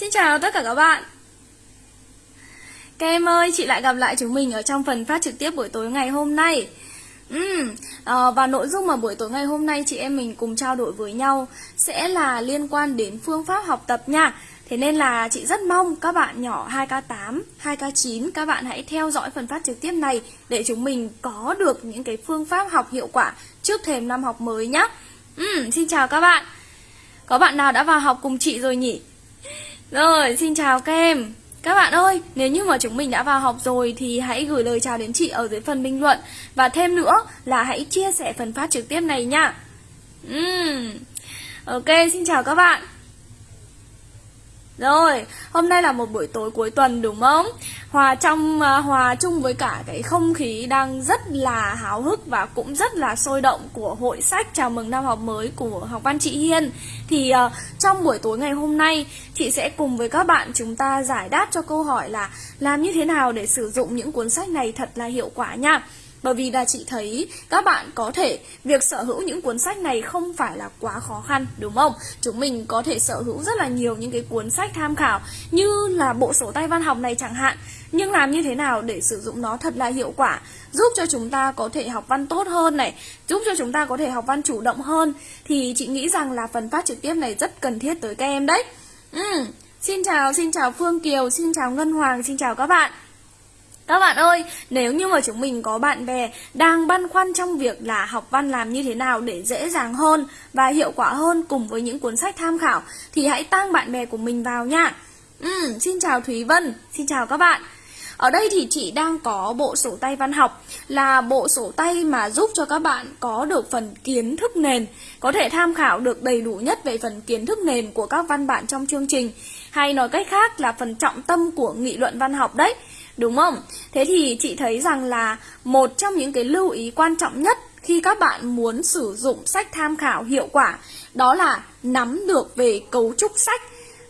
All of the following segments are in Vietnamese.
Xin chào tất cả các bạn Các em ơi, chị lại gặp lại chúng mình ở trong phần phát trực tiếp buổi tối ngày hôm nay Uhm, à, và nội dung mà buổi tối ngày hôm nay chị em mình cùng trao đổi với nhau sẽ là liên quan đến phương pháp học tập nha Thế nên là chị rất mong các bạn nhỏ 2K8, 2K9 các bạn hãy theo dõi phần phát trực tiếp này để chúng mình có được những cái phương pháp học hiệu quả trước thềm năm học mới nhé. Uhm, xin chào các bạn. Có bạn nào đã vào học cùng chị rồi nhỉ? Rồi, xin chào các em Các bạn ơi, nếu như mà chúng mình đã vào học rồi Thì hãy gửi lời chào đến chị ở dưới phần bình luận. Và thêm nữa là hãy chia sẻ phần phát trực tiếp này nha. Uhm. Ok, xin chào các bạn rồi, hôm nay là một buổi tối cuối tuần đúng không? Hòa trong à, hòa chung với cả cái không khí đang rất là háo hức và cũng rất là sôi động của hội sách chào mừng năm học mới của học văn chị Hiên. Thì uh, trong buổi tối ngày hôm nay, chị sẽ cùng với các bạn chúng ta giải đáp cho câu hỏi là làm như thế nào để sử dụng những cuốn sách này thật là hiệu quả nha. Bởi vì là chị thấy các bạn có thể việc sở hữu những cuốn sách này không phải là quá khó khăn đúng không? Chúng mình có thể sở hữu rất là nhiều những cái cuốn sách tham khảo như là bộ sổ tay văn học này chẳng hạn. Nhưng làm như thế nào để sử dụng nó thật là hiệu quả Giúp cho chúng ta có thể học văn tốt hơn này Giúp cho chúng ta có thể học văn chủ động hơn Thì chị nghĩ rằng là phần phát trực tiếp này rất cần thiết tới các em đấy ừ. Xin chào, xin chào Phương Kiều, xin chào Ngân Hoàng, xin chào các bạn các bạn ơi, nếu như mà chúng mình có bạn bè đang băn khoăn trong việc là học văn làm như thế nào để dễ dàng hơn và hiệu quả hơn cùng với những cuốn sách tham khảo thì hãy tăng bạn bè của mình vào nha. Ừ, xin chào Thúy Vân, xin chào các bạn. Ở đây thì chị đang có bộ sổ tay văn học là bộ sổ tay mà giúp cho các bạn có được phần kiến thức nền, có thể tham khảo được đầy đủ nhất về phần kiến thức nền của các văn bản trong chương trình. Hay nói cách khác là phần trọng tâm của nghị luận văn học đấy. Đúng không? Thế thì chị thấy rằng là một trong những cái lưu ý quan trọng nhất khi các bạn muốn sử dụng sách tham khảo hiệu quả đó là nắm được về cấu trúc sách.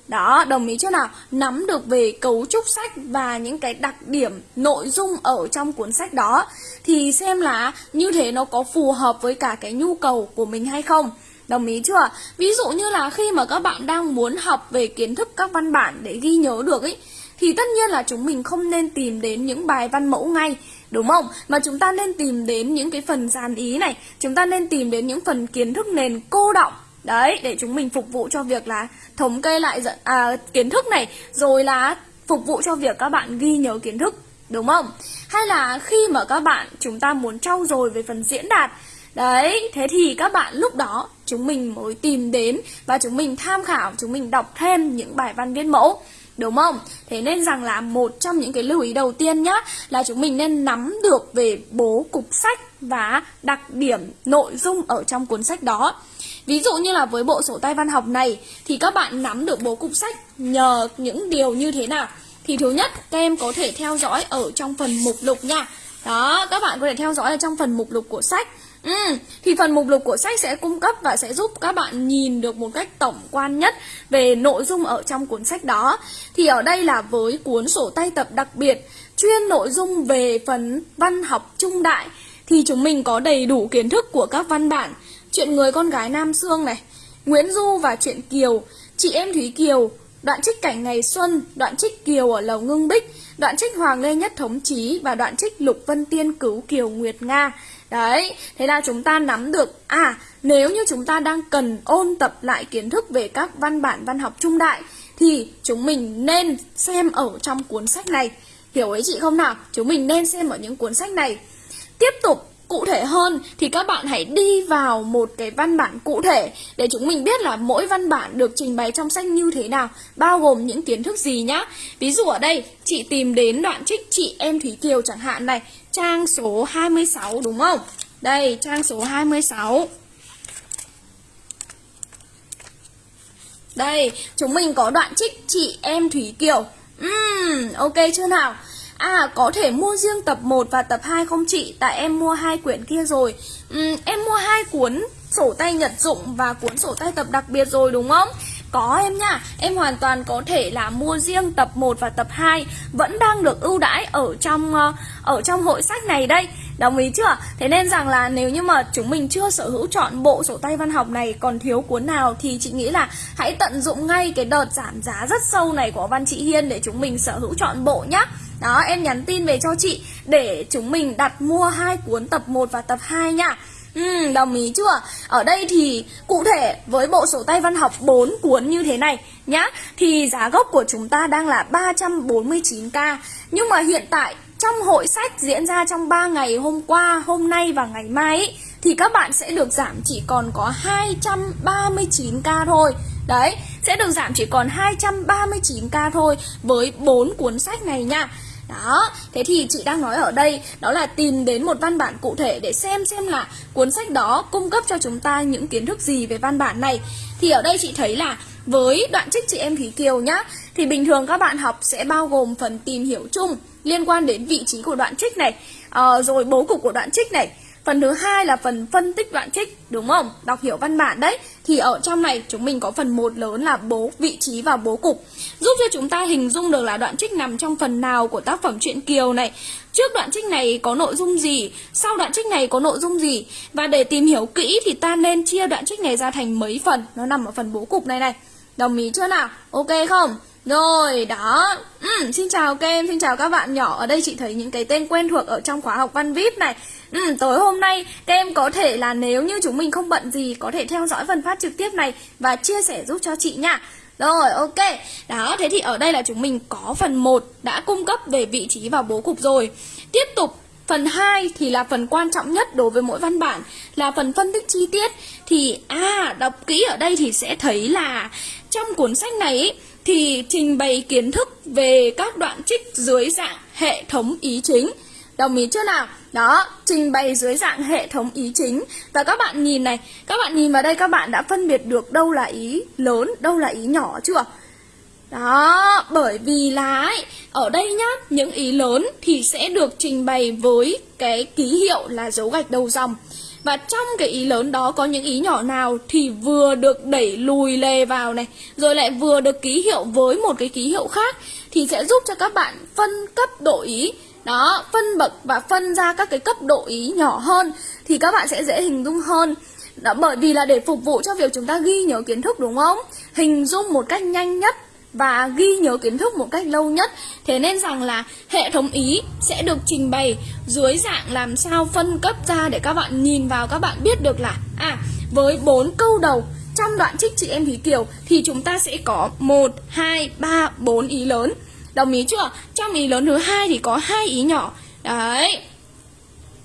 Đó, đồng ý chưa nào? Nắm được về cấu trúc sách và những cái đặc điểm nội dung ở trong cuốn sách đó thì xem là như thế nó có phù hợp với cả cái nhu cầu của mình hay không. Đồng ý chưa? Ví dụ như là khi mà các bạn đang muốn học về kiến thức các văn bản để ghi nhớ được ấy thì tất nhiên là chúng mình không nên tìm đến những bài văn mẫu ngay đúng không? Mà chúng ta nên tìm đến những cái phần dàn ý này chúng ta nên tìm đến những phần kiến thức nền cô động đấy để chúng mình phục vụ cho việc là thống kê lại à, kiến thức này rồi là phục vụ cho việc các bạn ghi nhớ kiến thức đúng không? Hay là khi mà các bạn chúng ta muốn trau dồi về phần diễn đạt Đấy, thế thì các bạn lúc đó chúng mình mới tìm đến và chúng mình tham khảo, chúng mình đọc thêm những bài văn viết mẫu. Đúng không? Thế nên rằng là một trong những cái lưu ý đầu tiên nhá Là chúng mình nên nắm được về bố cục sách và đặc điểm nội dung ở trong cuốn sách đó. Ví dụ như là với bộ sổ tay văn học này Thì các bạn nắm được bố cục sách nhờ những điều như thế nào? Thì thứ nhất các em có thể theo dõi ở trong phần mục lục nha. Đó, các bạn có thể theo dõi ở trong phần mục lục của sách. Ừ, thì phần mục lục của sách sẽ cung cấp và sẽ giúp các bạn nhìn được một cách tổng quan nhất về nội dung ở trong cuốn sách đó. Thì ở đây là với cuốn sổ tay tập đặc biệt chuyên nội dung về phần văn học trung đại thì chúng mình có đầy đủ kiến thức của các văn bản Chuyện người con gái Nam Sương này, Nguyễn Du và chuyện Kiều, Chị em Thúy Kiều, đoạn trích cảnh ngày xuân, đoạn trích Kiều ở lầu Ngưng Bích, đoạn trích Hoàng Lê Nhất Thống Chí và đoạn trích Lục Vân Tiên cứu Kiều Nguyệt Nga. Đấy, thế là chúng ta nắm được À, nếu như chúng ta đang cần ôn tập lại kiến thức về các văn bản văn học trung đại Thì chúng mình nên xem ở trong cuốn sách này Hiểu ấy chị không nào? Chúng mình nên xem ở những cuốn sách này Tiếp tục cụ thể hơn thì các bạn hãy đi vào một cái văn bản cụ thể để chúng mình biết là mỗi văn bản được trình bày trong sách như thế nào, bao gồm những kiến thức gì nhá. Ví dụ ở đây, chị tìm đến đoạn trích chị em Thúy Kiều chẳng hạn này, trang số 26 đúng không? Đây, trang số 26. Đây, chúng mình có đoạn trích chị em Thúy Kiều. Uhm, ok chưa nào? À có thể mua riêng tập 1 và tập 2 không chị Tại em mua hai quyển kia rồi uhm, Em mua hai cuốn sổ tay nhật dụng và cuốn sổ tay tập đặc biệt rồi đúng không? Có em nha, em hoàn toàn có thể là mua riêng tập 1 và tập 2 Vẫn đang được ưu đãi ở trong ờ, ở trong hội sách này đây Đồng ý chưa? Thế nên rằng là nếu như mà chúng mình chưa sở hữu chọn bộ sổ tay văn học này còn thiếu cuốn nào thì chị nghĩ là hãy tận dụng ngay cái đợt giảm giá rất sâu này của Văn Chị Hiên để chúng mình sở hữu chọn bộ nhá. Đó, em nhắn tin về cho chị để chúng mình đặt mua hai cuốn tập 1 và tập 2 nha. Ừ, đồng ý chưa? Ở đây thì cụ thể với bộ sổ tay văn học 4 cuốn như thế này nhá. Thì giá gốc của chúng ta đang là 349k Nhưng mà hiện tại trong hội sách diễn ra trong 3 ngày hôm qua, hôm nay và ngày mai ý, Thì các bạn sẽ được giảm chỉ còn có 239k thôi. Đấy, sẽ được giảm chỉ còn 239k thôi với 4 cuốn sách này nha đó, thế thì chị đang nói ở đây đó là tìm đến một văn bản cụ thể để xem xem là cuốn sách đó cung cấp cho chúng ta những kiến thức gì về văn bản này. Thì ở đây chị thấy là với đoạn trích chị em Thúy Kiều nhá, thì bình thường các bạn học sẽ bao gồm phần tìm hiểu chung liên quan đến vị trí của đoạn trích này, uh, rồi bố cục của đoạn trích này, Phần thứ hai là phần phân tích đoạn trích, đúng không? Đọc hiểu văn bản đấy. Thì ở trong này chúng mình có phần một lớn là bố vị trí và bố cục. Giúp cho chúng ta hình dung được là đoạn trích nằm trong phần nào của tác phẩm truyện Kiều này. Trước đoạn trích này có nội dung gì, sau đoạn trích này có nội dung gì. Và để tìm hiểu kỹ thì ta nên chia đoạn trích này ra thành mấy phần. Nó nằm ở phần bố cục này này. Đồng ý chưa nào? Ok không? Rồi, đó. Ừ, Xin chào các em, xin chào các bạn nhỏ. Ở đây chị thấy những cái tên quen thuộc ở trong khóa học văn VIP này. Ừ, Tối hôm nay các em có thể là nếu như chúng mình không bận gì Có thể theo dõi phần phát trực tiếp này Và chia sẻ giúp cho chị nha. Rồi ok. Đó thế thì ở đây là chúng mình có phần 1 Đã cung cấp về vị trí và bố cục rồi. Tiếp tục Phần 2 thì là phần quan trọng nhất đối với mỗi văn bản Là phần phân tích chi tiết. Thì à đọc kỹ ở đây thì sẽ thấy là trong cuốn sách này ý, thì trình bày kiến thức về các đoạn trích dưới dạng hệ thống ý chính. Đồng ý chưa nào? Đó, trình bày dưới dạng hệ thống ý chính. Và các bạn nhìn này, các bạn nhìn vào đây các bạn đã phân biệt được đâu là ý lớn, đâu là ý nhỏ chưa? Đó, bởi vì là ấy, ở đây nhá, những ý lớn thì sẽ được trình bày với cái ký hiệu là dấu gạch đầu dòng. Và trong cái ý lớn đó có những ý nhỏ nào thì vừa được đẩy lùi lề vào này Rồi lại vừa được ký hiệu với một cái ký hiệu khác Thì sẽ giúp cho các bạn phân cấp độ ý Đó, phân bậc và phân ra các cái cấp độ ý nhỏ hơn Thì các bạn sẽ dễ hình dung hơn đó, bởi vì là để phục vụ cho việc chúng ta ghi nhớ kiến thức đúng không? Hình dung một cách nhanh nhất và ghi nhớ kiến thức một cách lâu nhất. Thế nên rằng là hệ thống ý sẽ được trình bày dưới dạng làm sao phân cấp ra để các bạn nhìn vào các bạn biết được là À, với bốn câu đầu trong đoạn trích chị em Thúy Kiều thì chúng ta sẽ có 1, 2, 3, 4 ý lớn. Đồng ý chưa? Trong ý lớn thứ hai thì có hai ý nhỏ. Đấy.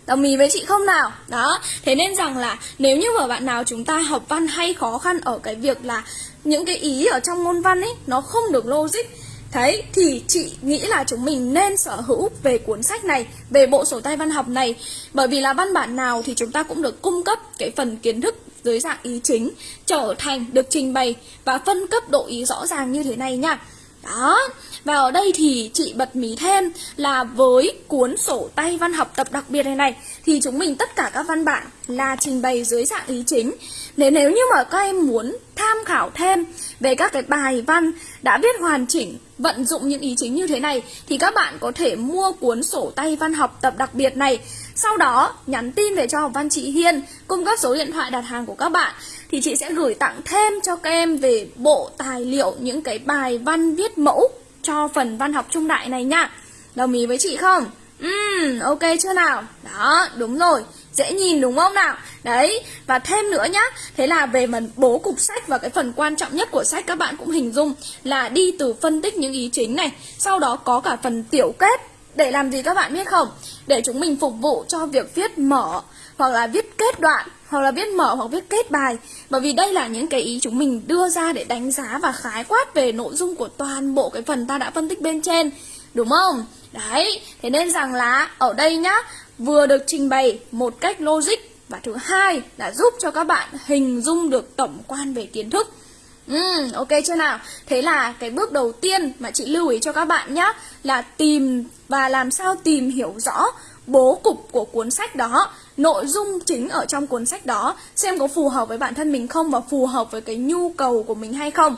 Đồng ý với chị không nào? Đó, thế nên rằng là nếu như mà bạn nào chúng ta học văn hay khó khăn ở cái việc là những cái ý ở trong môn văn ấy nó không được logic. Đấy, thì chị nghĩ là chúng mình nên sở hữu về cuốn sách này, về bộ sổ tay văn học này. Bởi vì là văn bản nào thì chúng ta cũng được cung cấp cái phần kiến thức dưới dạng ý chính Trở thành được trình bày và phân cấp độ ý rõ ràng như thế này nha. Đó, và ở đây thì chị bật mí thêm là với cuốn sổ tay văn học tập đặc biệt này này Thì chúng mình tất cả các văn bản là trình bày dưới dạng ý chính nếu nếu như mà các em muốn tham khảo thêm về các cái bài văn đã viết hoàn chỉnh vận dụng những ý chính như thế này thì các bạn có thể mua cuốn sổ tay văn học tập đặc biệt này. Sau đó nhắn tin về cho học văn chị Hiên cung cấp số điện thoại đặt hàng của các bạn thì chị sẽ gửi tặng thêm cho các em về bộ tài liệu những cái bài văn viết mẫu cho phần văn học trung đại này nha. Đồng ý với chị không? Ừm, ok chưa nào? Đó, đúng rồi. Dễ nhìn đúng không nào? Đấy, và thêm nữa nhá Thế là về phần bố cục sách và cái phần quan trọng nhất của sách các bạn cũng hình dung Là đi từ phân tích những ý chính này Sau đó có cả phần tiểu kết Để làm gì các bạn biết không? Để chúng mình phục vụ cho việc viết mở Hoặc là viết kết đoạn Hoặc là viết mở hoặc viết kết bài Bởi vì đây là những cái ý chúng mình đưa ra để đánh giá và khái quát về nội dung của toàn bộ cái phần ta đã phân tích bên trên Đúng không? Đấy, thế nên rằng là ở đây nhá Vừa được trình bày một cách logic Và thứ hai là giúp cho các bạn hình dung được tổng quan về kiến thức Ừ, ok chưa nào? Thế là cái bước đầu tiên mà chị lưu ý cho các bạn nhé Là tìm và làm sao tìm hiểu rõ bố cục của cuốn sách đó Nội dung chính ở trong cuốn sách đó Xem có phù hợp với bản thân mình không Và phù hợp với cái nhu cầu của mình hay không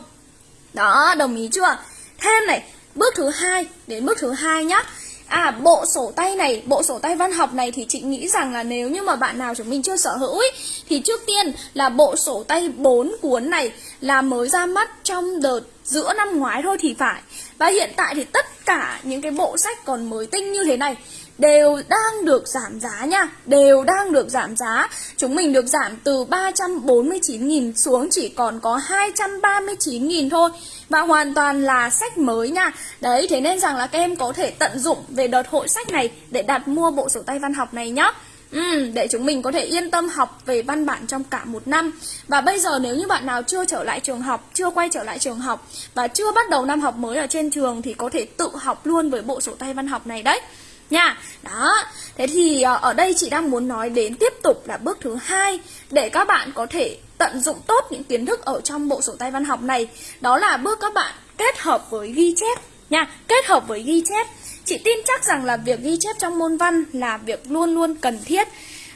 Đó, đồng ý chưa? Thêm này, bước thứ hai đến bước thứ hai nhá À bộ sổ tay này, bộ sổ tay văn học này thì chị nghĩ rằng là nếu như mà bạn nào chúng mình chưa sở hữu ý, thì trước tiên là bộ sổ tay 4 cuốn này là mới ra mắt trong đợt giữa năm ngoái thôi thì phải. Và hiện tại thì tất cả những cái bộ sách còn mới tinh như thế này đều đang được giảm giá nha. Đều đang được giảm giá. Chúng mình được giảm từ 349.000 xuống chỉ còn có 239.000 thôi. Và hoàn toàn là sách mới nha. Đấy, thế nên rằng là các em có thể tận dụng về đợt hội sách này Để đặt mua bộ sổ tay văn học này nhá. Ừ, để chúng mình có thể yên tâm học về văn bản trong cả một năm. Và bây giờ nếu như bạn nào chưa trở lại trường học, chưa quay trở lại trường học Và chưa bắt đầu năm học mới ở trên trường Thì có thể tự học luôn với bộ sổ tay văn học này đấy nha. Đó, thế thì ờ, ở đây chị đang muốn nói đến tiếp tục là bước thứ hai để các bạn có thể tận dụng tốt những kiến thức ở trong bộ sổ tay văn học này. Đó là bước các bạn kết hợp với ghi chép nha, kết hợp với ghi chép. Chị tin chắc rằng là việc ghi chép trong môn văn là việc luôn luôn cần thiết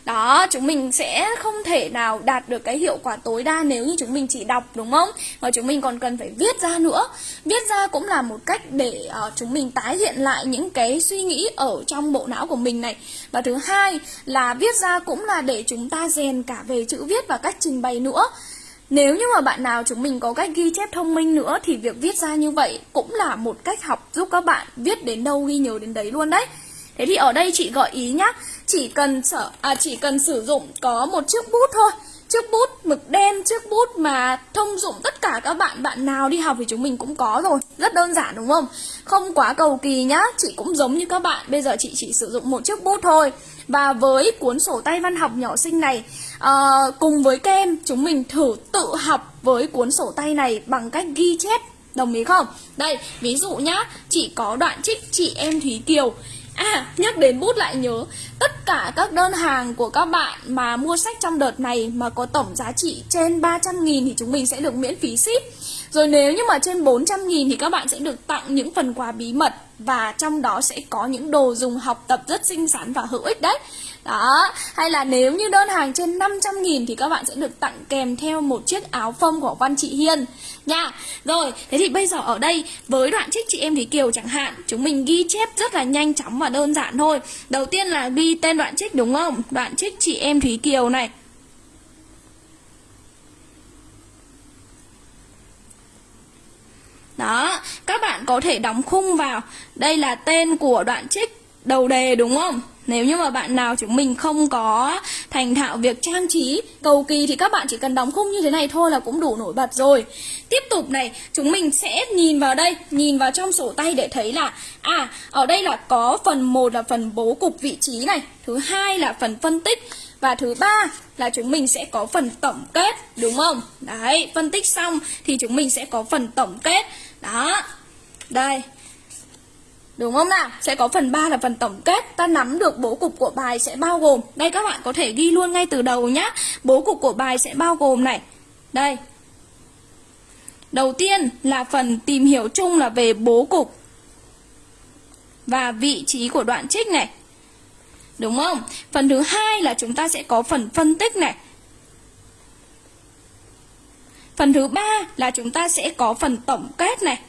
đó, chúng mình sẽ không thể nào đạt được cái hiệu quả tối đa nếu như chúng mình chỉ đọc đúng không? Và chúng mình còn cần phải viết ra nữa. Viết ra cũng là một cách để uh, chúng mình tái hiện lại những cái suy nghĩ ở trong bộ não của mình này. Và thứ hai là viết ra cũng là để chúng ta rèn cả về chữ viết và cách trình bày nữa. Nếu như mà bạn nào chúng mình có cách ghi chép thông minh nữa thì việc viết ra như vậy cũng là một cách học giúp các bạn viết đến đâu ghi nhớ đến đấy luôn đấy. Thế thì ở đây chị gợi ý nhá chỉ cần sở à chỉ cần sử dụng có một chiếc bút thôi. Chiếc bút mực đen, chiếc bút mà thông dụng tất cả các bạn Bạn nào đi học thì chúng mình cũng có rồi. Rất đơn giản đúng không? Không quá cầu kỳ nhá. Chị cũng giống như các bạn. Bây giờ chị chỉ sử dụng một chiếc bút thôi. Và với cuốn sổ tay văn học nhỏ sinh này à, Cùng với kem Chúng mình thử tự học với cuốn sổ tay này Bằng cách ghi chép. Đồng ý không? Đây, ví dụ nhá. Chị có đoạn trích chị em Thúy Kiều. À, nhắc đến bút lại nhớ Tất cả các đơn hàng của các bạn mà mua sách trong đợt này mà có tổng giá trị trên 300 nghìn thì chúng mình sẽ được miễn phí ship. Rồi nếu như mà trên 400 nghìn thì các bạn sẽ được tặng những phần quà bí mật Và trong đó sẽ có những đồ dùng học tập rất xinh xắn và hữu ích đấy đó, hay là nếu như đơn hàng trên 500 nghìn thì các bạn sẽ được tặng kèm theo một chiếc áo phông của Văn Chị Hiên nha. Rồi, thế thì bây giờ ở đây với đoạn trích chị em Thúy Kiều chẳng hạn, chúng mình ghi chép rất là nhanh chóng và đơn giản thôi. Đầu tiên là ghi tên đoạn trích đúng không? Đoạn trích chị em Thúy Kiều này. Đó, các bạn có thể đóng khung vào. Đây là tên của đoạn trích đầu đề đúng không? Nếu như mà bạn nào chúng mình không có thành thạo việc trang trí cầu kỳ thì các bạn chỉ cần đóng khung như thế này thôi là cũng đủ nổi bật rồi. Tiếp tục này, chúng mình sẽ nhìn vào đây, nhìn vào trong sổ tay để thấy là à, ở đây là có phần 1 là phần bố cục vị trí này, thứ hai là phần phân tích và thứ ba là chúng mình sẽ có phần tổng kết đúng không? Đấy, phân tích xong thì chúng mình sẽ có phần tổng kết. Đó. Đây, Đúng không nào? Sẽ có phần 3 là phần tổng kết. Ta nắm được bố cục của bài sẽ bao gồm. Đây các bạn có thể ghi luôn ngay từ đầu nhá. Bố cục của bài sẽ bao gồm này. Đây. Đầu tiên là phần tìm hiểu chung là về bố cục Và vị trí của đoạn trích này. Đúng không? Phần thứ hai là chúng ta sẽ có phần phân tích này. Phần thứ ba là chúng ta sẽ có phần tổng kết này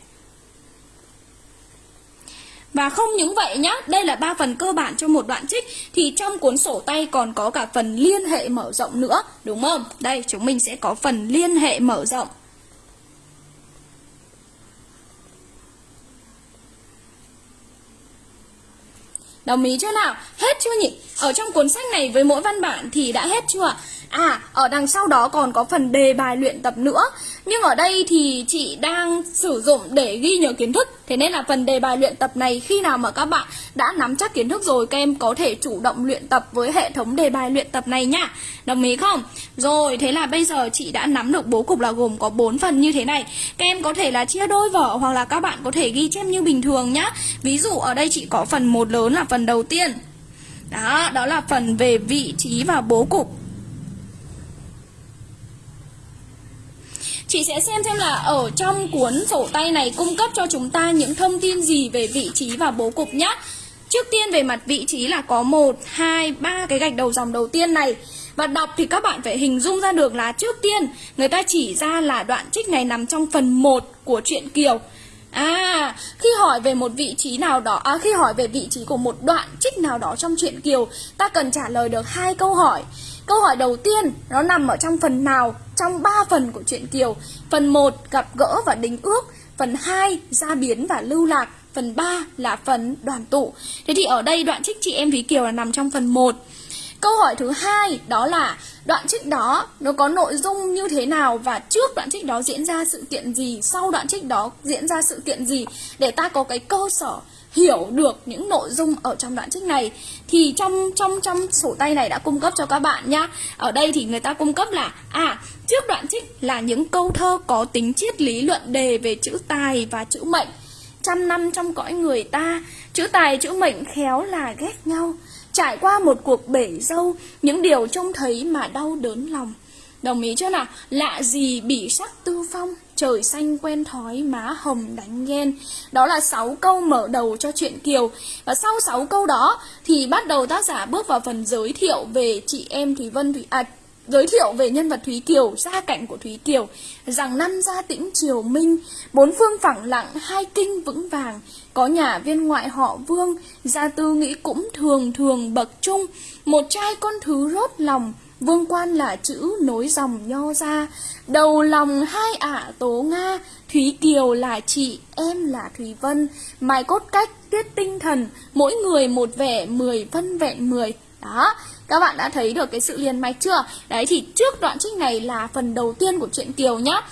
và không những vậy nhá, đây là ba phần cơ bản cho một đoạn trích thì trong cuốn sổ tay còn có cả phần liên hệ mở rộng nữa, đúng không? Đây chúng mình sẽ có phần liên hệ mở rộng. Đồng ý chưa nào? Hết chưa nhỉ? Ở trong cuốn sách này với mỗi văn bản thì đã hết chưa? À, à ở đằng sau đó còn có phần đề bài luyện tập nữa. Nhưng ở đây thì chị đang sử dụng để ghi nhớ kiến thức. Thế nên là phần đề bài luyện tập này khi nào mà các bạn đã nắm chắc kiến thức rồi Các em có thể chủ động luyện tập với hệ thống đề bài luyện tập này nhá Đồng ý không? Rồi, thế là bây giờ chị đã nắm được bố cục là gồm có 4 phần như thế này. Các em có thể là chia đôi vở hoặc là các bạn có thể ghi chép như bình thường nhá. Ví dụ ở đây chị có phần một lớn là phần đầu tiên. Đó, đó là phần về vị trí và bố cục. Chị sẽ xem xem là ở trong cuốn sổ tay này cung cấp cho chúng ta những thông tin gì về vị trí và bố cục nhé. Trước tiên về mặt vị trí là có 1, 2, 3 cái gạch đầu dòng đầu tiên này. Và đọc thì các bạn phải hình dung ra được là trước tiên người ta chỉ ra là đoạn trích này nằm trong phần 1 của truyện Kiều. À, khi hỏi về một vị trí nào đó, à, khi hỏi về vị trí của một đoạn trích nào đó trong truyện Kiều, ta cần trả lời được hai câu hỏi. Câu hỏi đầu tiên, nó nằm ở trong phần nào trong ba phần của truyện Kiều? Phần 1 gặp gỡ và đính ước, phần 2 gia biến và lưu lạc, phần 3 là phần đoàn tụ. Thế thì ở đây đoạn trích chị em Thúy Kiều là nằm trong phần 1. Câu hỏi thứ hai đó là đoạn trích đó nó có nội dung như thế nào và trước đoạn trích đó diễn ra sự kiện gì, sau đoạn trích đó diễn ra sự kiện gì để ta có cái cơ sở hiểu được những nội dung ở trong đoạn trích này thì trong trong trong sổ tay này đã cung cấp cho các bạn nhá. Ở đây thì người ta cung cấp là à trước đoạn trích là những câu thơ có tính triết lý luận đề về chữ tài và chữ mệnh. Trăm năm trong cõi người ta, chữ tài chữ mệnh khéo là ghét nhau Trải qua một cuộc bể dâu Những điều trông thấy mà đau đớn lòng Đồng ý chưa nào? Lạ gì bỉ sắc tư phong Trời xanh quen thói má hồng đánh ghen. Đó là 6 câu mở đầu cho chuyện Kiều. Và sau 6 câu đó Thì bắt đầu tác giả bước vào phần giới thiệu về chị em Thúy Vân Thúy À giới thiệu về nhân vật Thúy Kiều, gia cảnh của Thúy Kiều, rằng năm gia tĩnh triều minh, bốn phương phẳng lặng, hai kinh vững vàng, có nhà viên ngoại họ Vương, gia tư nghĩ cũng thường thường bậc trung, một trai con thứ rốt lòng, vương quan là chữ nối dòng nho ra, đầu lòng hai ả tố Nga, Thúy Kiều là chị, em là Thúy Vân, mai cốt cách, tuyết tinh thần, mỗi người một vẻ, mười vân vẹn mười. Đó, các bạn đã thấy được cái sự liền mạch chưa? Đấy thì trước đoạn trích này là phần đầu tiên của truyện Kiều nhá.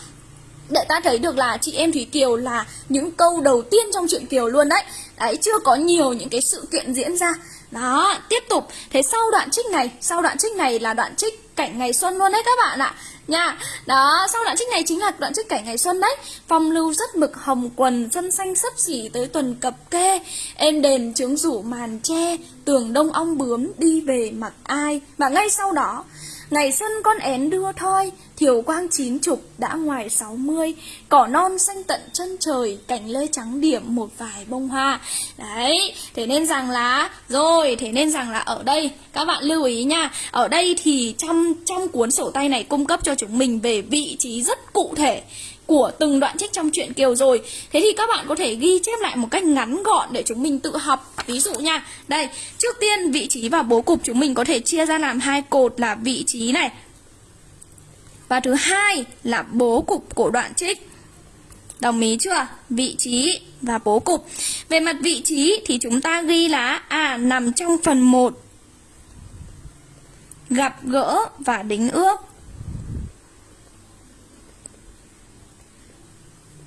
Để ta thấy được là chị em Thúy Kiều là những câu đầu tiên trong truyện Kiều luôn đấy. Đấy, chưa có nhiều những cái sự kiện diễn ra. Đó, tiếp tục. Thế sau đoạn trích này, sau đoạn trích này là đoạn trích cảnh ngày xuân luôn đấy các bạn ạ. Nha. Đó sau đoạn trích này chính là đoạn trích cảnh ngày xuân đấy. Phong lưu rất mực hồng quần xuân xanh sấp xỉ tới tuần cập kê. Êm đền trướng rủ màn tre tường đông ong bướm đi về mặc ai. Và ngay sau đó Ngày xuân con én đưa thoi, thiều quang chín chục đã ngoài sáu mươi, cỏ non xanh tận chân trời, cảnh lê trắng điểm một vài bông hoa. Đấy, thế nên rằng là, rồi, thế nên rằng là ở đây, các bạn lưu ý nha, ở đây thì trong trong cuốn sổ tay này cung cấp cho chúng mình về vị trí rất cụ thể của từng đoạn trích trong truyện Kiều rồi. Thế thì các bạn có thể ghi chép lại một cách ngắn gọn để chúng mình tự học. Ví dụ nha. Đây, trước tiên vị trí và bố cục chúng mình có thể chia ra làm hai cột là vị trí này. Và thứ hai là bố cục của đoạn trích. Đồng ý chưa? Vị trí và bố cục. Về mặt vị trí thì chúng ta ghi là À nằm trong phần 1 Gặp gỡ và đính ước.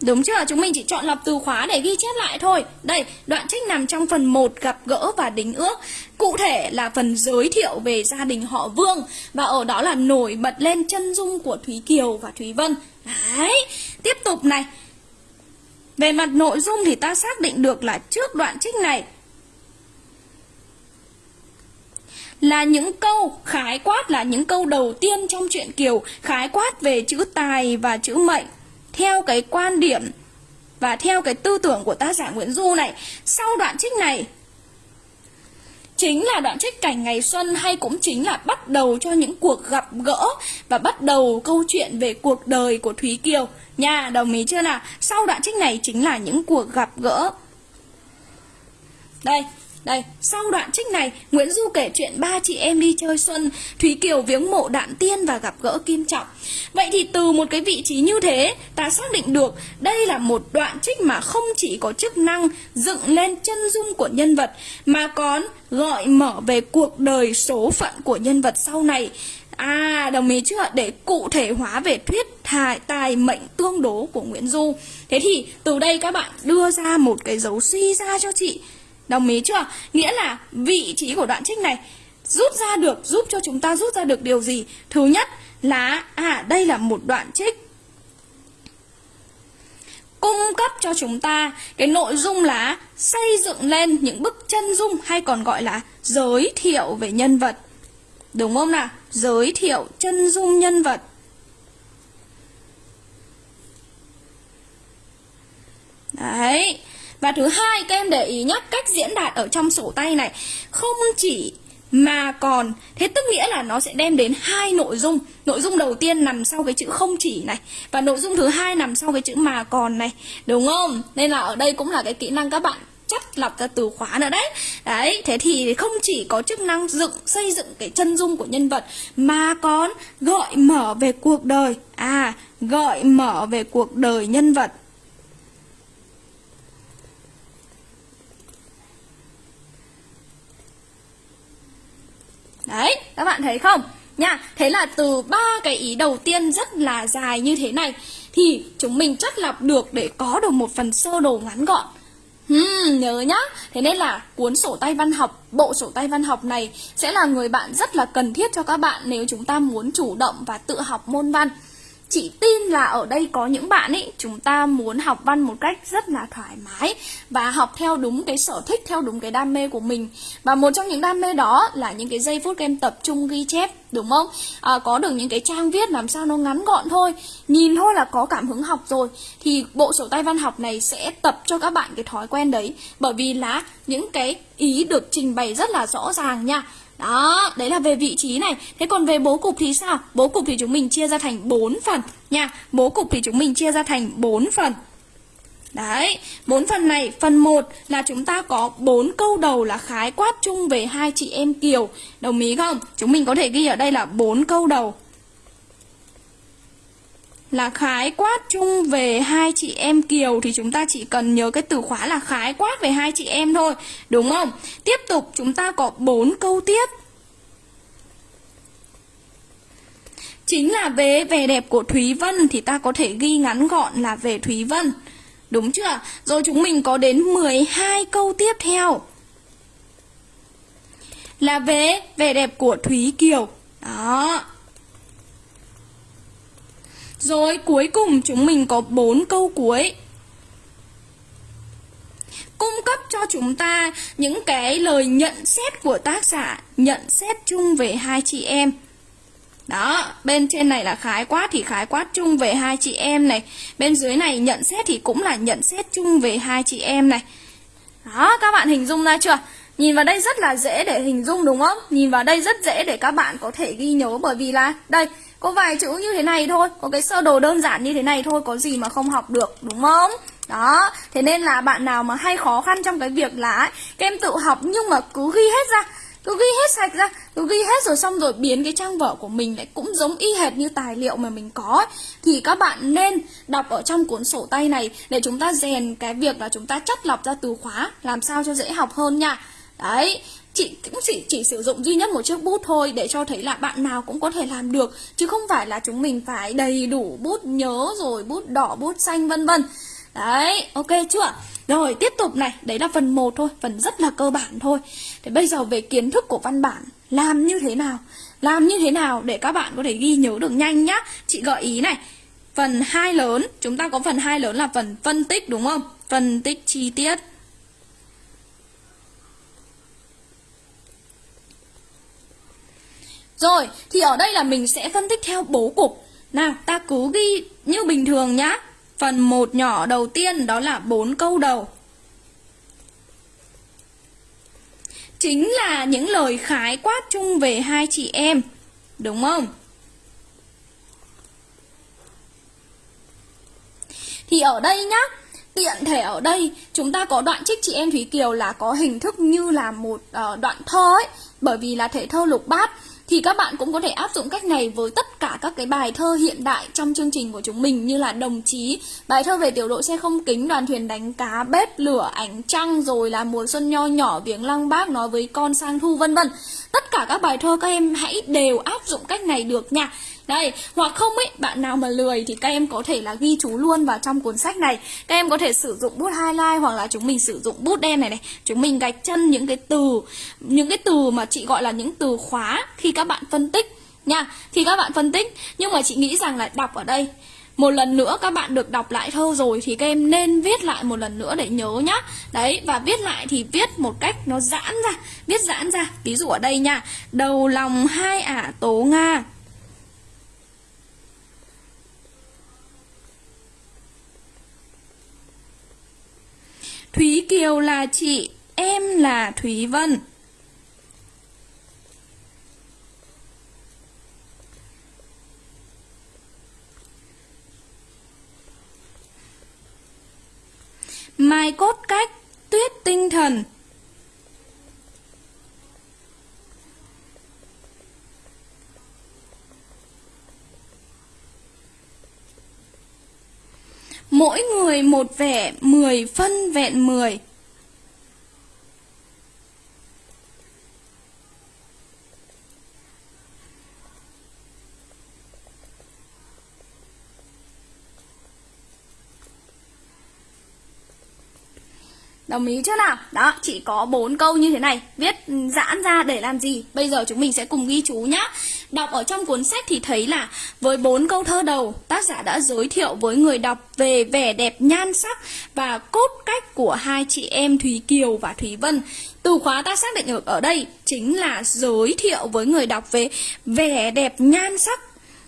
Đúng chưa? Chúng mình chỉ chọn lọc từ khóa để ghi chép lại thôi. Đây, đoạn trích nằm trong phần 1 gặp gỡ và đính ước. Cụ thể là phần giới thiệu về gia đình họ Vương và ở đó là nổi bật lên chân dung của Thúy Kiều và Thúy Vân. Đấy, tiếp tục này. Về mặt nội dung thì ta xác định được là trước đoạn trích này là những câu khái quát là những câu đầu tiên trong truyện Kiều khái quát về chữ tài và chữ mệnh theo cái quan điểm và theo cái tư tưởng của tác giả Nguyễn Du này, sau đoạn trích này, chính là đoạn trích cảnh ngày xuân hay cũng chính là bắt đầu cho những cuộc gặp gỡ và bắt đầu câu chuyện về cuộc đời của Thúy Kiều. Nha, đồng ý chưa nào? Sau đoạn trích này chính là những cuộc gặp gỡ. Đây đây, sau đoạn trích này, Nguyễn Du kể chuyện ba chị em đi chơi xuân, Thúy Kiều viếng mộ đạn tiên và gặp gỡ Kim Trọng. Vậy thì từ một cái vị trí như thế, ta xác định được đây là một đoạn trích mà không chỉ có chức năng dựng lên chân dung của nhân vật, mà còn gọi mở về cuộc đời số phận của nhân vật sau này. À, đồng ý chưa? Để cụ thể hóa về thuyết thải tài mệnh tương đố của Nguyễn Du. Thế thì từ đây các bạn đưa ra một cái dấu suy ra cho chị Đồng ý chưa? Nghĩa là vị trí của đoạn trích này rút ra được, giúp cho chúng ta rút ra được điều gì? Thứ nhất là, à đây là một đoạn trích cung cấp cho chúng ta cái nội dung là xây dựng lên những bức chân dung hay còn gọi là giới thiệu về nhân vật. Đúng không nào? Giới thiệu chân dung nhân vật. Đấy. Và thứ hai các em để ý nhé, cách diễn đạt ở trong sổ tay này. Không chỉ mà còn thế tức nghĩa là nó sẽ đem đến hai nội dung. Nội dung đầu tiên nằm sau cái chữ không chỉ này và nội dung thứ hai nằm sau cái chữ mà còn này. Đúng không? Nên là ở đây cũng là cái kỹ năng các bạn chắt lọc ra từ khóa nữa đấy. Đấy thế thì không chỉ có chức năng dựng xây dựng cái chân dung của nhân vật mà còn gợi mở về cuộc đời. À gợi mở về cuộc đời nhân vật. Đấy, các bạn thấy không? Nha, thế là từ ba cái ý đầu tiên rất là dài như thế này thì chúng mình chắc lọc được để có được một phần sơ đồ ngắn gọn. Hmm, nhớ nhá. Thế nên là cuốn sổ tay văn học, bộ sổ tay văn học này sẽ là người bạn rất là cần thiết cho các bạn nếu chúng ta muốn chủ động và tự học môn văn. Chị tin là ở đây có những bạn ấy chúng ta muốn học văn một cách rất là thoải mái và học theo đúng cái sở thích, theo đúng cái đam mê của mình. Và một trong những đam mê đó là những cái giây phút em tập trung ghi chép, đúng không? À, có được những cái trang viết làm sao nó ngắn gọn thôi, nhìn thôi là có cảm hứng học rồi thì bộ sổ tay văn học này sẽ tập cho các bạn cái thói quen đấy bởi vì là những cái ý được trình bày rất là rõ ràng nha đó, đấy là về vị trí này. Thế còn về bố cục thì sao? Bố cục thì chúng mình chia ra thành 4 phần nha. Bố cục thì chúng mình chia ra thành 4 phần. Đấy, bốn phần này, phần 1 là chúng ta có bốn câu đầu là khái quát chung về hai chị em Kiều. Đồng ý không? Chúng mình có thể ghi ở đây là bốn câu đầu là khái quát chung về hai chị em Kiều thì chúng ta chỉ cần nhớ cái từ khóa là khái quát về hai chị em thôi, đúng không? Tiếp tục chúng ta có bốn câu tiếp. Chính là về vẻ đẹp của Thúy Vân thì ta có thể ghi ngắn gọn là về Thúy Vân. Đúng chưa? Rồi chúng mình có đến 12 câu tiếp theo. Là về vẻ đẹp của Thúy Kiều. Đó, rồi cuối cùng chúng mình có bốn câu cuối cung cấp cho chúng ta những cái lời nhận xét của tác giả, nhận xét chung về hai chị em. Đó, bên trên này là khái quát thì khái quát chung về hai chị em này. Bên dưới này nhận xét thì cũng là nhận xét chung về hai chị em này. Đó, các bạn hình dung ra chưa? Nhìn vào đây rất là dễ để hình dung đúng không? Nhìn vào đây rất dễ để các bạn có thể ghi nhớ bởi vì là đây có vài chữ như thế này thôi Có cái sơ đồ đơn giản như thế này thôi Có gì mà không học được đúng không? Đó Thế nên là bạn nào mà hay khó khăn trong cái việc là ấy, Các em tự học nhưng mà cứ ghi hết ra cứ ghi hết sạch ra cứ ghi hết rồi xong rồi biến cái trang vở của mình lại cũng giống y hệt như tài liệu mà mình có thì các bạn nên đọc ở trong cuốn sổ tay này để chúng ta rèn cái việc là chúng ta chất lọc ra từ khóa làm sao cho dễ học hơn nha. Đấy chị cũng chỉ chỉ sử dụng duy nhất một chiếc bút thôi để cho thấy là bạn nào cũng có thể làm được, chứ không phải là chúng mình phải đầy đủ bút nhớ rồi bút đỏ, bút xanh, vân vân. Đấy, ok chưa? Rồi, tiếp tục này, đấy là phần 1 thôi, phần rất là cơ bản thôi. Thế bây giờ về kiến thức của văn bản, làm như thế nào? Làm như thế nào để các bạn có thể ghi nhớ được nhanh nhá? Chị gợi ý này, phần hai lớn, chúng ta có phần hai lớn là phần phân tích đúng không? Phân tích chi tiết. Rồi, thì ở đây là mình sẽ phân tích theo bố cục. Nào, ta cứ ghi như bình thường nhá. Phần một nhỏ đầu tiên đó là bốn câu đầu. Chính là những lời khái quát chung về hai chị em. Đúng không? Thì ở đây nhá, tiện thể ở đây chúng ta có đoạn trích chị em Thúy Kiều là có hình thức như là một uh, đoạn thơ ấy bởi vì là thể thơ lục bát thì các bạn cũng có thể áp dụng cách này với tất cả các cái bài thơ hiện đại trong chương trình của chúng mình như là đồng chí, bài thơ về tiểu đội xe không kính, đoàn thuyền đánh cá, bếp lửa, ánh trăng rồi là mùa xuân nho nhỏ, viếng lăng bác nói với con sang thu vân vân. Tất cả các bài thơ các em hãy đều áp dụng cách này được nha. Đây, hoặc không ấy, bạn nào mà lười thì các em có thể là ghi chú luôn vào trong cuốn sách này. Các em có thể sử dụng bút highlight hoặc là chúng mình sử dụng bút đen này này. Chúng mình gạch chân những cái từ, những cái từ mà chị gọi là những từ khóa khi các bạn phân tích nha. Khi các bạn phân tích, nhưng mà chị nghĩ rằng là đọc ở đây một lần nữa các bạn được đọc lại thơ rồi thì các em nên viết lại một lần nữa để nhớ nhá đấy và viết lại thì viết một cách nó giãn ra viết giãn ra ví dụ ở đây nha đầu lòng hai ả tố nga Thúy Kiều là chị, em là Thúy Vân. Mai cốt cách, tuyết tinh thần, Mỗi người một vẻ, mười phân vẹn mười. Đồng ý chưa nào? Đó, chỉ có bốn câu như thế này Viết ừ, giãn ra để làm gì? Bây giờ chúng mình sẽ cùng ghi chú nhá Đọc ở trong cuốn sách thì thấy là Với bốn câu thơ đầu Tác giả đã giới thiệu với người đọc Về vẻ đẹp nhan sắc Và cốt cách của hai chị em Thúy Kiều và Thúy Vân từ khóa ta xác định được ở đây chính là giới thiệu với người đọc về vẻ đẹp nhan sắc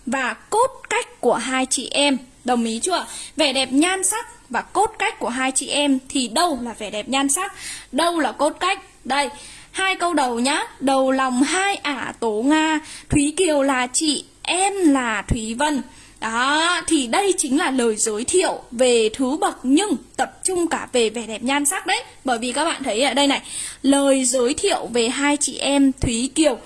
và cốt cách của hai chị em. Đồng ý chưa? Vẻ đẹp nhan sắc và cốt cách của hai chị em thì đâu là vẻ đẹp nhan sắc, đâu là cốt cách. Đây, hai câu đầu nhá. Đầu lòng hai ả tố Nga, Thúy Kiều là chị, em là Thúy Vân. Đó, thì đây chính là lời giới thiệu về thứ bậc nhưng tập trung cả về vẻ đẹp nhan sắc đấy. Bởi vì các bạn thấy ở đây này, lời giới thiệu về hai chị em Thúy Kiều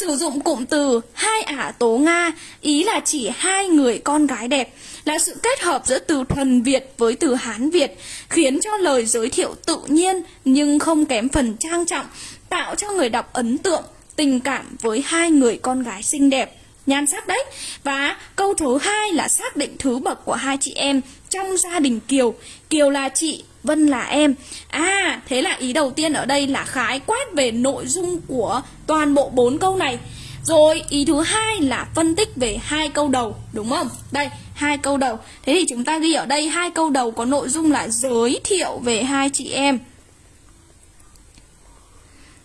sử dụng cụm từ hai ả tố Nga, ý là chỉ hai người con gái đẹp, là sự kết hợp giữa từ thuần Việt với từ Hán Việt, khiến cho lời giới thiệu tự nhiên nhưng không kém phần trang trọng, tạo cho người đọc ấn tượng, tình cảm với hai người con gái xinh đẹp. Nhan sắc đấy. Và câu thứ hai là xác định thứ bậc của hai chị em trong gia đình Kiều. Kiều là chị Vân là em. À thế là ý đầu tiên ở đây là khái quát về nội dung của toàn bộ bốn câu này. Rồi ý thứ hai là phân tích về hai câu đầu đúng không? Đây hai câu đầu. Thế thì chúng ta ghi ở đây hai câu đầu có nội dung là giới thiệu về hai chị em.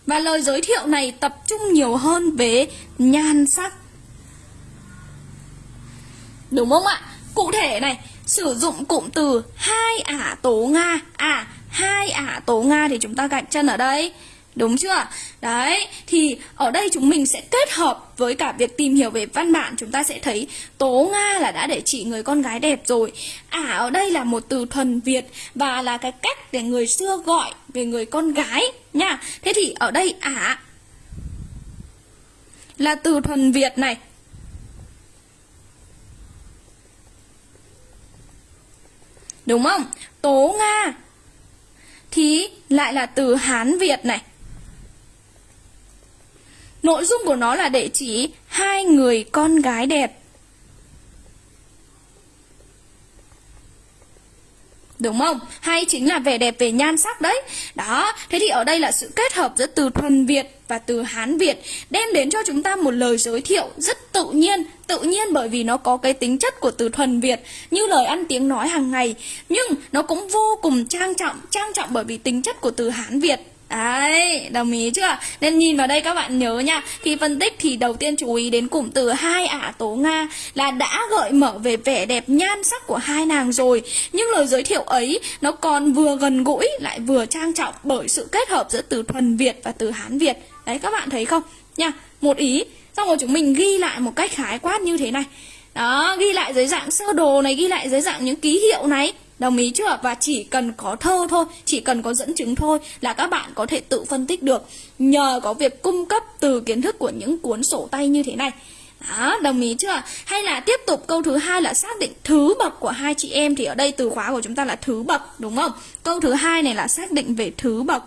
Và lời giới thiệu này tập trung nhiều hơn về nhan sắc. Đúng không ạ? Cụ thể này, sử dụng cụm từ hai ả tố Nga. À, hai ả tố Nga thì chúng ta gạch chân ở đây. Đúng chưa? Đấy, thì ở đây chúng mình sẽ kết hợp với cả việc tìm hiểu về văn bản Chúng ta sẽ thấy Tố Nga là đã để chỉ người con gái đẹp rồi Ả ở đây là một từ thuần Việt Và là cái cách để người xưa gọi về người con gái nha Thế thì ở đây Ả là từ thuần Việt này Đúng không? Tố Nga thì lại là từ Hán Việt này. Nội dung của nó là để chỉ hai người con gái đẹp. Đúng không? Hay chính là vẻ đẹp về nhan sắc đấy. Đó, thế thì ở đây là sự kết hợp giữa từ thuần Việt và từ Hán Việt Đem đến cho chúng ta một lời giới thiệu rất tự nhiên. Tự nhiên bởi vì nó có cái tính chất của từ thuần Việt Như lời ăn tiếng nói hàng ngày. Nhưng nó cũng vô cùng trang trọng Trang trọng bởi vì tính chất của từ Hán Việt. Đấy, đồng ý chưa? Nên nhìn vào đây các bạn nhớ nha. Khi phân tích thì đầu tiên chú ý đến cụm từ hai ả tố Nga Là đã gợi mở về vẻ đẹp nhan sắc của hai nàng rồi. Nhưng lời giới thiệu ấy nó còn vừa gần gũi lại vừa trang trọng Bởi sự kết hợp giữa từ thuần Việt và từ Hán Việt. Đấy các bạn thấy không? Nha, một ý. Xong rồi chúng mình ghi lại một cách khái quát như thế này. Đó, ghi lại dưới dạng sơ đồ này, ghi lại dưới dạng những ký hiệu này. Đồng ý chưa? Và chỉ cần có thơ thôi, chỉ cần có dẫn chứng thôi là các bạn có thể tự phân tích được nhờ có việc cung cấp từ kiến thức của những cuốn sổ tay như thế này. Đó, đồng ý chưa? Hay là tiếp tục câu thứ hai là xác định thứ bậc của hai chị em thì ở đây từ khóa của chúng ta là thứ bậc đúng không? Câu thứ hai này là xác định về thứ bậc.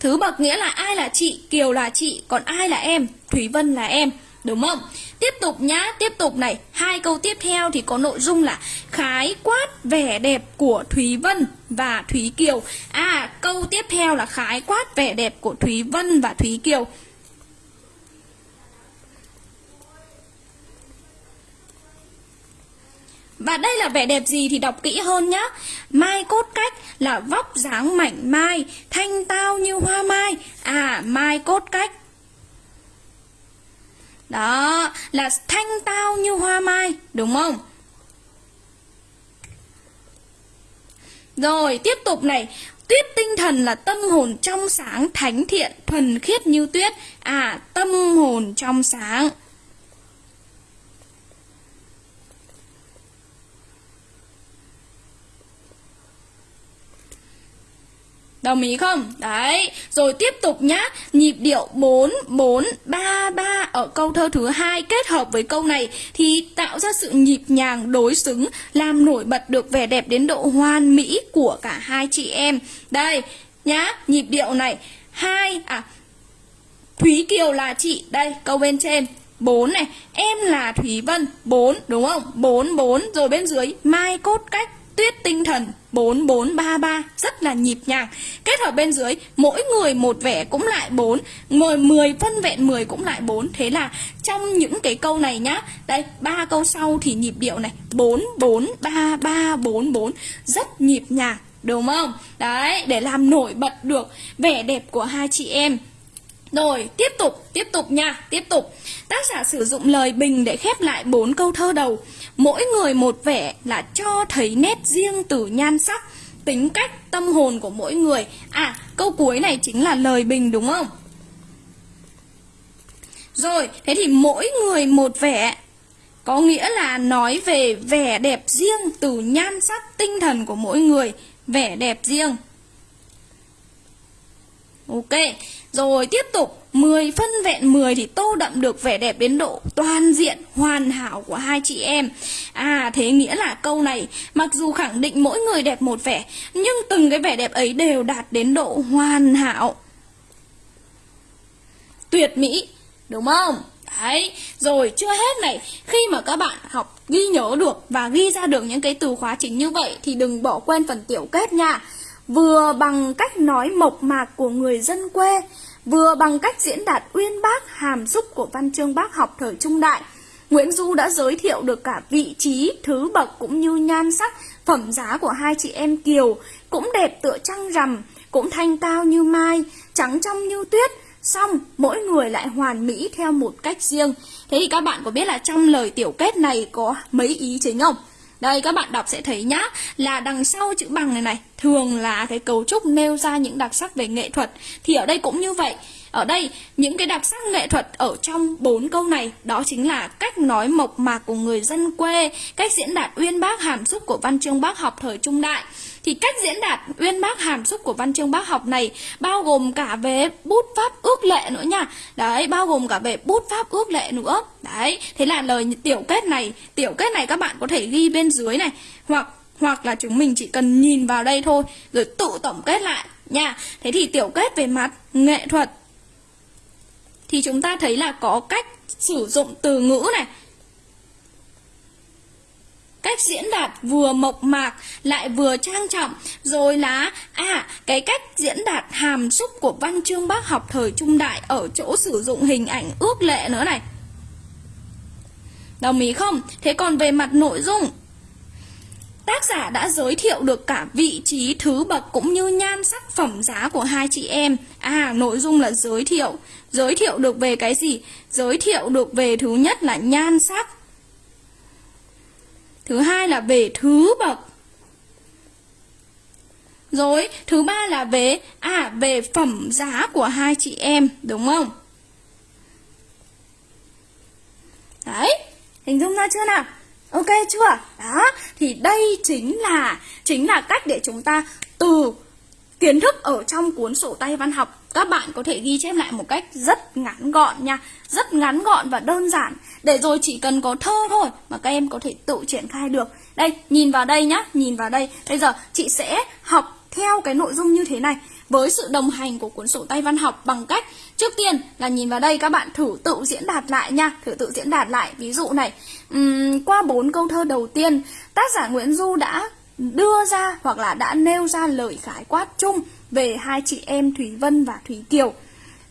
Thứ bậc nghĩa là ai là chị, Kiều là chị, còn ai là em, Thúy Vân là em. Đúng không? Tiếp tục nhá, tiếp tục này. Hai câu tiếp theo thì có nội dung là Khái quát vẻ đẹp của Thúy Vân và Thúy Kiều. À, câu tiếp theo là khái quát vẻ đẹp của Thúy Vân và Thúy Kiều. Và đây là vẻ đẹp gì thì đọc kỹ hơn nhá. Mai cốt cách là vóc dáng mảnh mai Thanh tao như hoa mai. À, mai cốt cách đó, là thanh tao như hoa mai, đúng không? Rồi, tiếp tục này. Tuyết tinh thần là tâm hồn trong sáng, thánh thiện, thuần khiết như tuyết. À, tâm hồn trong sáng. Đồng ý không? Đấy, rồi tiếp tục nhá. Nhịp điệu 4 4 3 3 ở câu thơ thứ hai kết hợp với câu này thì tạo ra sự nhịp nhàng đối xứng, làm nổi bật được vẻ đẹp đến độ hoàn mỹ của cả hai chị em. Đây, nhá, nhịp điệu này. Hai à Thúy Kiều là chị, đây câu bên trên. 4 này, em là Thúy Vân. 4 đúng không? 4 4 rồi bên dưới Mai Cốt Cách. Tuyết tinh thần 4433 rất là nhịp nhàng. Kết hợp bên dưới mỗi người một vẻ cũng lại 4, ngồi 10 phân vẹn 10 cũng lại 4. Thế là trong những cái câu này nhá. Đây, ba câu sau thì nhịp điệu này 443344 rất nhịp nhàng đúng không? Đấy, để làm nổi bật được vẻ đẹp của hai chị em. Rồi, tiếp tục, tiếp tục nha, tiếp tục. Tác giả sử dụng lời bình để khép lại bốn câu thơ đầu. Mỗi người một vẻ là cho thấy nét riêng từ nhan sắc, tính cách, tâm hồn của mỗi người. À, câu cuối này chính là lời bình đúng không? Rồi, thế thì mỗi người một vẻ có nghĩa là nói về vẻ đẹp riêng từ nhan sắc tinh thần của mỗi người, vẻ đẹp riêng. Ok, rồi tiếp tục 10 phân vẹn 10 thì tô đậm được vẻ đẹp đến độ toàn diện hoàn hảo của hai chị em. À thế nghĩa là câu này mặc dù khẳng định mỗi người đẹp một vẻ Nhưng từng cái vẻ đẹp ấy đều đạt đến độ hoàn hảo. Tuyệt mỹ đúng không? Đấy, rồi chưa hết này Khi mà các bạn học ghi nhớ được và ghi ra được những cái từ khóa chính như vậy Thì đừng bỏ quên phần tiểu kết nha. Vừa bằng cách nói mộc mạc của người dân quê vừa bằng cách diễn đạt uyên bác hàm xúc của văn chương bác học thời trung đại. Nguyễn Du đã giới thiệu được cả vị trí, thứ bậc cũng như nhan sắc, phẩm giá của hai chị em Kiều, cũng đẹp tựa trăng rằm, cũng thanh cao như mai, trắng trong như tuyết, xong mỗi người lại hoàn mỹ theo một cách riêng. Thế thì các bạn có biết là trong lời tiểu kết này có mấy ý chính không? Đây các bạn đọc sẽ thấy nhá Là đằng sau chữ bằng này này Thường là cái cấu trúc nêu ra những đặc sắc về nghệ thuật Thì ở đây cũng như vậy ở đây, những cái đặc sắc nghệ thuật ở trong bốn câu này đó chính là cách nói mộc mạc của người dân quê, cách diễn đạt uyên bác hàm xúc của văn chương bác học thời trung đại. Thì cách diễn đạt uyên bác hàm xúc của văn chương bác học này bao gồm cả về bút pháp ước lệ nữa nha. Đấy, bao gồm cả về bút pháp ước lệ nữa. Đấy, thế là lời tiểu kết này, tiểu kết này các bạn có thể ghi bên dưới này hoặc hoặc là chúng mình chỉ cần nhìn vào đây thôi rồi tự tổng kết lại nha. Thế thì tiểu kết về mặt nghệ thuật thì chúng ta thấy là có cách sử dụng từ ngữ này cách diễn đạt vừa mộc mạc lại vừa trang trọng rồi là à cái cách diễn đạt hàm xúc của văn chương bác học thời trung đại ở chỗ sử dụng hình ảnh ước lệ nữa này đồng ý không thế còn về mặt nội dung Tác giả đã giới thiệu được cả vị trí, thứ bậc cũng như nhan sắc phẩm giá của hai chị em. À, nội dung là giới thiệu. Giới thiệu được về cái gì? Giới thiệu được về thứ nhất là nhan sắc. Thứ hai là về thứ bậc. Rồi, thứ ba là về à về phẩm giá của hai chị em, đúng không? Đấy, hình dung ra chưa nào? Ok chưa? Đó, thì đây chính là chính là cách để chúng ta từ kiến thức ở trong cuốn sổ tay văn học các bạn có thể ghi chép lại một cách rất ngắn gọn nha. Rất ngắn gọn và đơn giản. Để rồi chỉ cần có thơ thôi mà các em có thể tự triển khai được. Đây nhìn vào đây nhá nhìn vào đây. Bây giờ chị sẽ học theo cái nội dung như thế này. Với sự đồng hành của cuốn sổ tay văn học bằng cách trước tiên là nhìn vào đây các bạn thử tự diễn đạt lại nha thử tự diễn đạt lại. Ví dụ này um, qua bốn câu thơ đầu tiên tác giả Nguyễn Du đã đưa ra hoặc là đã nêu ra lời khái quát chung về hai chị em Thúy Vân và Thúy Kiều.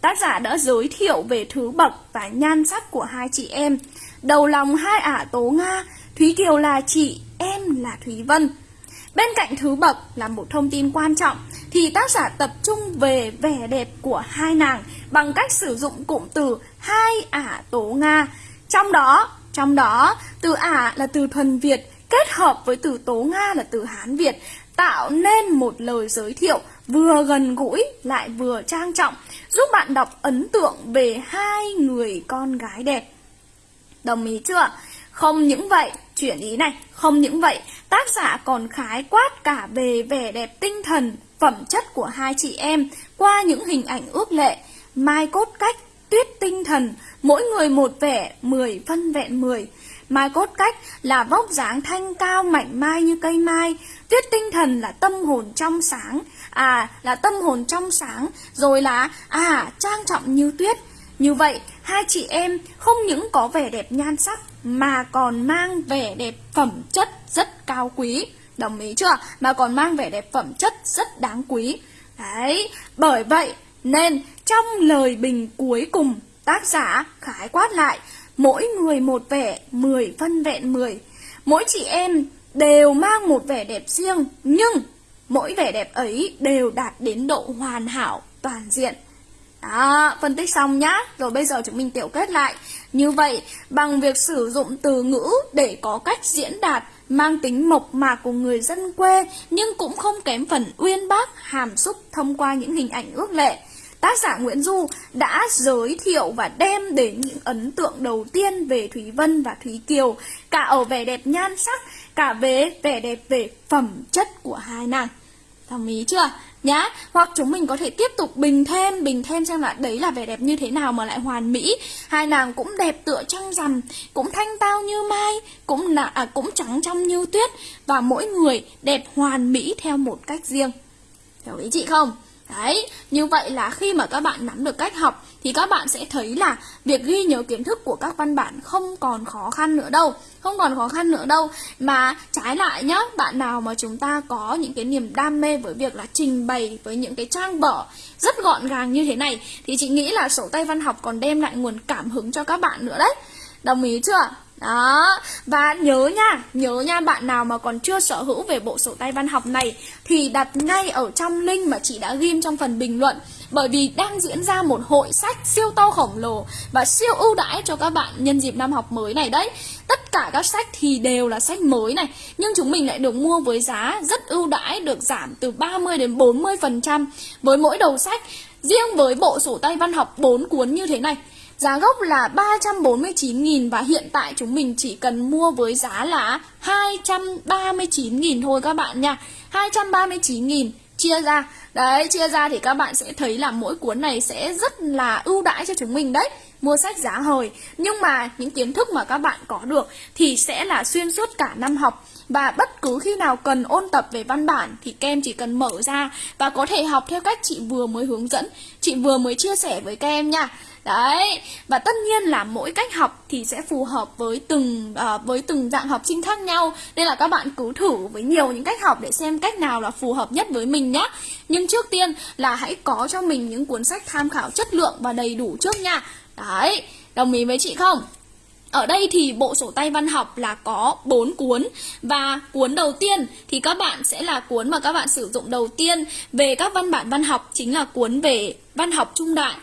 Tác giả đã giới thiệu về thứ bậc và nhan sắc của hai chị em. Đầu lòng hai ả tố nga Thúy Kiều là chị em là Thúy Vân. Bên cạnh thứ bậc là một thông tin quan trọng thì tác giả tập trung về vẻ đẹp của hai nàng bằng cách sử dụng cụm từ hai ả tố Nga. Trong đó, trong đó từ ả là từ thuần Việt kết hợp với từ tố Nga là từ Hán Việt tạo nên một lời giới thiệu vừa gần gũi lại vừa trang trọng giúp bạn đọc ấn tượng về hai người con gái đẹp. Đồng ý chưa? Không những vậy, chuyển ý này, không những vậy, tác giả còn khái quát cả về vẻ đẹp tinh thần, phẩm chất của hai chị em qua những hình ảnh ước lệ, mai cốt cách, tuyết tinh thần, mỗi người một vẻ, 10 phân vẹn 10. Mai cốt cách là vóc dáng thanh cao mạnh mai như cây mai, tuyết tinh thần là tâm hồn trong sáng, à là tâm hồn trong sáng, rồi là à trang trọng như tuyết. Như vậy, hai chị em không những có vẻ đẹp nhan sắc mà còn mang vẻ đẹp phẩm chất rất cao quý. Đồng ý chưa? Mà còn mang vẻ đẹp phẩm chất rất đáng quý. Đấy, bởi vậy nên trong lời bình cuối cùng tác giả khái quát lại mỗi người một vẻ, 10 phân vẹn 10. Mỗi chị em đều mang một vẻ đẹp riêng, nhưng mỗi vẻ đẹp ấy đều đạt đến độ hoàn hảo, toàn diện. Đó, phân tích xong nhá. Rồi bây giờ chúng mình tiểu kết lại. Như vậy, bằng việc sử dụng từ ngữ để có cách diễn đạt mang tính mộc mạc của người dân quê nhưng cũng không kém phần uyên bác, hàm xúc thông qua những hình ảnh ước lệ. Tác giả Nguyễn Du đã giới thiệu và đem đến những ấn tượng đầu tiên về Thúy Vân và Thúy Kiều, cả ở vẻ đẹp nhan sắc, cả về vẻ đẹp về phẩm chất của hai nàng. Đồng ý chưa? Nhá, hoặc chúng mình có thể tiếp tục bình thêm, bình thêm xem là đấy là vẻ đẹp như thế nào mà lại hoàn mỹ. Hai nàng cũng đẹp tựa trăng rằm, cũng thanh tao như mai, cũng là à, cũng trắng trong như tuyết và mỗi người đẹp hoàn mỹ theo một cách riêng. Hiểu ý chị không? Đấy, như vậy là khi mà các bạn nắm được cách học thì các bạn sẽ thấy là việc ghi nhớ kiến thức của các văn bản không còn khó khăn nữa đâu. Không còn khó khăn nữa đâu. Mà trái lại nhá, bạn nào mà chúng ta có những cái niềm đam mê với việc là trình bày với những cái trang vở rất gọn gàng như thế này thì chị nghĩ là sổ tay văn học còn đem lại nguồn cảm hứng cho các bạn nữa đấy. Đồng ý chưa? Đó, và nhớ nha, nhớ nha bạn nào mà còn chưa sở hữu về bộ sổ tay văn học này thì đặt ngay ở trong link mà chị đã ghim trong phần bình luận bởi vì đang diễn ra một hội sách siêu to khổng lồ và siêu ưu đãi cho các bạn nhân dịp năm học mới này đấy. Tất cả các sách thì đều là sách mới này, nhưng chúng mình lại được mua với giá rất ưu đãi được giảm từ 30 đến 40% với mỗi đầu sách. Riêng với bộ sổ tay văn học 4 cuốn như thế này Giá gốc là 349.000 và hiện tại chúng mình chỉ cần mua với giá là 239.000 thôi các bạn nha. 239.000 chia ra. Đấy, chia ra thì các bạn sẽ thấy là mỗi cuốn này sẽ rất là ưu đãi cho chúng mình đấy Mua sách giá hời Nhưng mà những kiến thức mà các bạn có được thì sẽ là xuyên suốt cả năm học. Và bất cứ khi nào cần ôn tập về văn bản thì kem chỉ cần mở ra và có thể học theo cách chị vừa mới hướng dẫn, chị vừa mới chia sẻ với các em nha. Đấy, và tất nhiên là mỗi cách học thì sẽ phù hợp với từng uh, với từng dạng học sinh khác nhau. Nên là các bạn cứ thử với nhiều những cách học để xem cách nào là phù hợp nhất với mình nhé Nhưng trước tiên là hãy có cho mình những cuốn sách tham khảo chất lượng và đầy đủ trước nha. Đấy, đồng ý với chị không? Ở đây thì bộ sổ tay văn học là có 4 cuốn. Và cuốn đầu tiên thì các bạn sẽ là cuốn mà các bạn sử dụng đầu tiên. Về các văn bản văn học chính là cuốn về văn học trung đại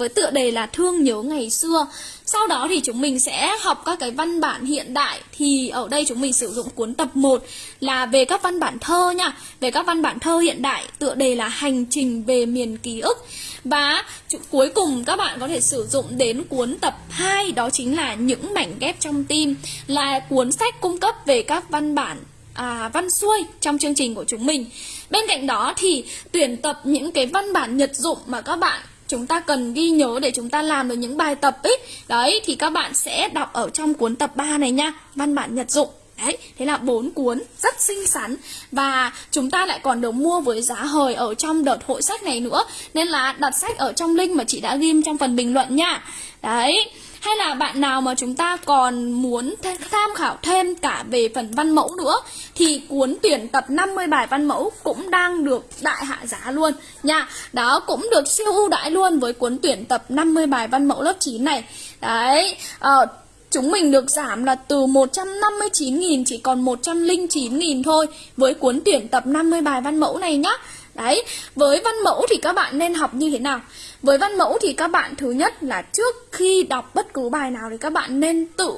với tựa đề là Thương nhớ ngày xưa. Sau đó thì chúng mình sẽ học các cái văn bản hiện đại thì ở đây chúng mình sử dụng cuốn tập 1 là về các văn bản thơ nha, về các văn bản thơ hiện đại, tựa đề là Hành trình về miền ký ức. Và cuối cùng các bạn có thể sử dụng đến cuốn tập 2 đó chính là Những mảnh ghép trong tim, là cuốn sách cung cấp về các văn bản à, văn xuôi trong chương trình của chúng mình. Bên cạnh đó thì tuyển tập những cái văn bản nhật dụng mà các bạn chúng ta cần ghi nhớ để chúng ta làm được những bài tập ấy đấy, thì các bạn sẽ đọc ở trong cuốn tập 3 này nha. Văn bản nhật dụng. Đấy, thế là bốn cuốn rất xinh xắn và chúng ta lại còn được mua với giá hời ở trong đợt hội sách này nữa nên là đặt sách ở trong link mà chị đã ghim trong phần bình luận nha. Đấy, hay là bạn nào mà chúng ta còn muốn tham khảo thêm cả về phần văn mẫu nữa thì cuốn tuyển tập 50 bài văn mẫu cũng đang được đại hạ giá luôn nha. Đó cũng được siêu ưu đãi luôn với cuốn tuyển tập 50 bài văn mẫu lớp 9 này. Đấy, uh, Chúng mình được giảm là từ 159.000 chỉ còn 109.000 thôi với cuốn tuyển tập 50 bài văn mẫu này nhá. Đấy, với văn mẫu thì các bạn nên học như thế nào? Với văn mẫu thì các bạn thứ nhất là trước khi đọc bất cứ bài nào thì các bạn nên tự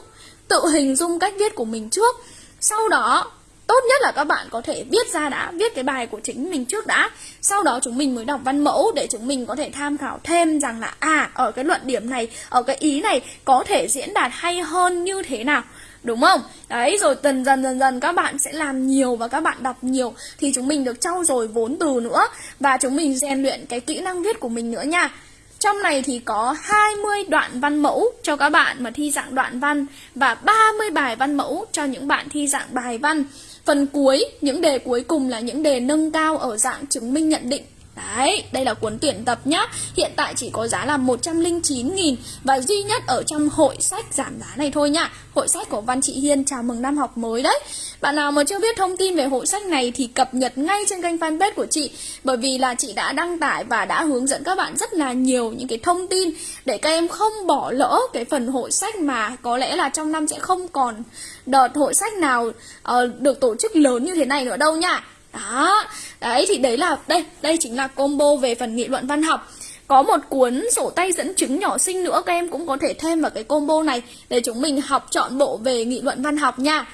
tự hình dung cách viết của mình trước. Sau đó tốt nhất là các bạn có thể viết ra đã, viết cái bài của chính mình trước đã. Sau đó chúng mình mới đọc văn mẫu để chúng mình có thể tham khảo thêm rằng là à ở cái luận điểm này, ở cái ý này có thể diễn đạt hay hơn như thế nào, đúng không? Đấy, rồi dần dần dần dần các bạn sẽ làm nhiều và các bạn đọc nhiều thì chúng mình được trau dồi vốn từ nữa và chúng mình rèn luyện cái kỹ năng viết của mình nữa nha. Trong này thì có 20 đoạn văn mẫu cho các bạn mà thi dạng đoạn văn và 30 bài văn mẫu cho những bạn thi dạng bài văn. Phần cuối, những đề cuối cùng là những đề nâng cao ở dạng chứng minh nhận định. Đấy, đây là cuốn tuyển tập nhá. Hiện tại chỉ có giá là 109.000 Và duy nhất ở trong hội sách giảm giá này thôi nhá. Hội sách của Văn Chị Hiên chào mừng năm học mới đấy. Bạn nào mà chưa biết thông tin về hội sách này Thì cập nhật ngay trên kênh fanpage của chị. Bởi vì là chị đã đăng tải và đã hướng dẫn các bạn rất là nhiều những cái thông tin Để các em không bỏ lỡ cái phần hội sách mà Có lẽ là trong năm sẽ không còn đợt hội sách nào uh, được tổ chức lớn như thế này nữa đâu nhá đó, đấy thì đấy là, đây đây chính là combo về phần nghị luận văn học. Có một cuốn sổ tay dẫn chứng nhỏ sinh nữa, các em cũng có thể thêm vào cái combo này để chúng mình học chọn bộ về nghị luận văn học nha.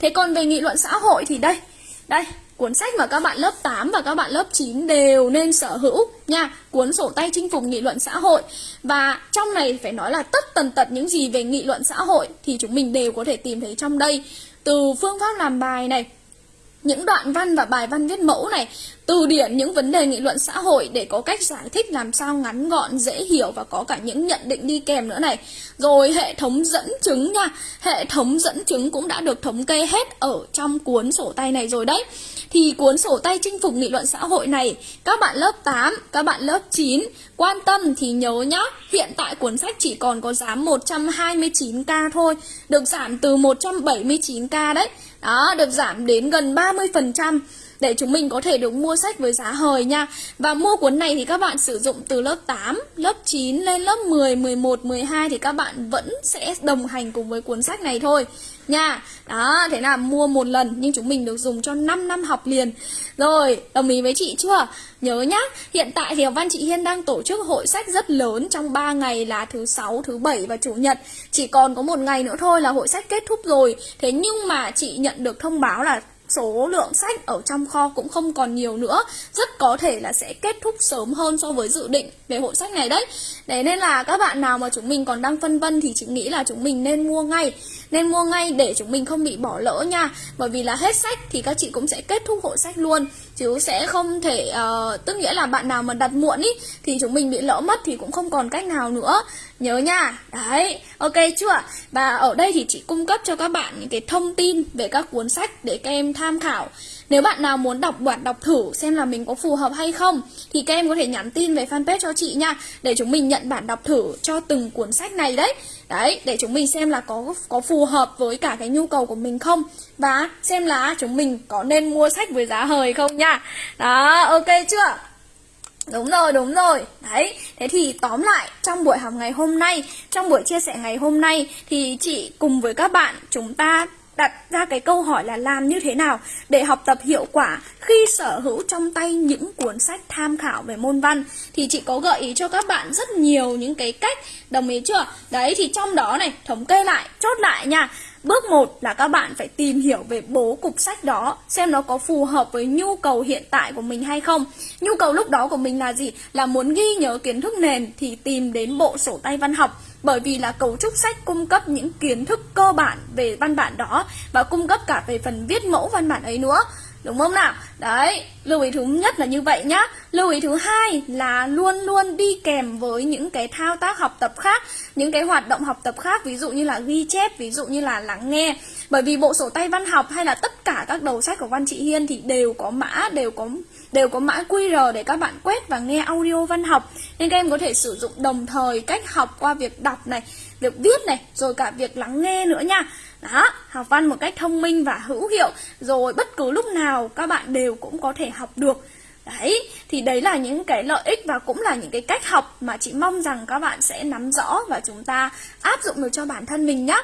Thế còn về nghị luận xã hội thì đây đây, cuốn sách mà các bạn lớp 8 và các bạn lớp 9 đều nên sở hữu nha. Cuốn sổ tay chinh phục nghị luận xã hội. Và trong này phải nói là tất tần tật những gì về nghị luận xã hội thì chúng mình đều có thể tìm thấy trong đây. Từ phương pháp làm bài này những đoạn văn và bài văn viết mẫu này, từ điển những vấn đề nghị luận xã hội để có cách giải thích làm sao ngắn gọn, dễ hiểu và có cả những nhận định đi kèm nữa này. Rồi hệ thống dẫn chứng nha, hệ thống dẫn chứng cũng đã được thống kê hết ở trong cuốn sổ tay này rồi đấy. Thì cuốn sổ tay chinh phục nghị luận xã hội này, các bạn lớp 8, các bạn lớp 9 quan tâm thì nhớ nhá, hiện tại cuốn sách chỉ còn có giá 129k thôi, được giảm từ 179k đấy. Đó, được giảm đến gần 30% để chúng mình có thể được mua sách với giá hời nha. Và mua cuốn này thì các bạn sử dụng từ lớp 8, lớp 9 lên lớp 10, 11, 12 thì các bạn vẫn sẽ đồng hành cùng với cuốn sách này thôi nha. Đó, thế là mua một lần nhưng chúng mình được dùng cho 5 năm học liền. Rồi, đồng ý với chị chưa? Nhớ nhá, hiện tại thì Văn Chị Hiên đang tổ chức hội sách rất lớn trong 3 ngày là thứ sáu, thứ bảy và chủ nhật. Chỉ còn có một ngày nữa thôi là hội sách kết thúc rồi. Thế nhưng mà chị nhận được thông báo là số lượng sách ở trong kho cũng không còn nhiều nữa rất có thể là sẽ kết thúc sớm hơn so với dự định về hội sách này đấy Đấy nên là các bạn nào mà chúng mình còn đang phân vân thì chị nghĩ là chúng mình nên mua ngay nên mua ngay để chúng mình không bị bỏ lỡ nha. Bởi vì là hết sách thì các chị cũng sẽ kết thúc hội sách luôn. Chứ sẽ không thể, uh, tức nghĩa là bạn nào mà đặt muộn ý Thì chúng mình bị lỡ mất thì cũng không còn cách nào nữa. Nhớ nha, đấy, ok chưa? Và ở đây thì chị cung cấp cho các bạn những cái thông tin về các cuốn sách để các em tham khảo nếu bạn nào muốn đọc bản đọc thử xem là mình có phù hợp hay không Thì các em có thể nhắn tin về fanpage cho chị nha Để chúng mình nhận bản đọc thử cho từng cuốn sách này đấy Đấy, để chúng mình xem là có có phù hợp với cả cái nhu cầu của mình không Và xem là chúng mình có nên mua sách với giá hời không nha Đó, ok chưa? Đúng rồi, đúng rồi. Đấy, thế thì tóm lại trong buổi học ngày hôm nay, trong buổi chia sẻ ngày hôm nay thì chị cùng với các bạn chúng ta đặt ra cái câu hỏi là làm như thế nào để học tập hiệu quả khi sở hữu trong tay những cuốn sách tham khảo về môn văn. Thì chị có gợi ý cho các bạn rất nhiều những cái cách, đồng ý chưa? Đấy, thì trong đó này, thống kê lại, chốt lại nha. Bước 1 là các bạn phải tìm hiểu về bố cục sách đó, Xem nó có phù hợp với nhu cầu hiện tại của mình hay không. Nhu cầu lúc đó của mình là gì? Là muốn ghi nhớ kiến thức nền thì tìm đến bộ sổ tay văn học bởi vì là cấu trúc sách cung cấp những kiến thức cơ bản về văn bản đó và cung cấp cả về phần viết mẫu văn bản ấy nữa đúng không nào? Đấy, lưu ý thứ nhất là như vậy nhá. Lưu ý thứ hai là luôn luôn đi kèm với những cái thao tác học tập khác, những cái hoạt động học tập khác, ví dụ như là ghi chép, ví dụ như là lắng nghe. Bởi vì bộ sổ tay văn học hay là tất cả các đầu sách của văn chị hiên thì đều có mã, đều có đều có mã QR để các bạn quét và nghe audio văn học. Nên các em có thể sử dụng đồng thời cách học qua việc đọc này, việc viết này, rồi cả việc lắng nghe nữa nha đó học văn một cách thông minh và hữu hiệu rồi bất cứ lúc nào các bạn đều cũng có thể học được Đấy, thì đấy là những cái lợi ích và cũng là những cái cách học mà chị mong rằng các bạn sẽ nắm rõ và chúng ta áp dụng được cho bản thân mình nhé.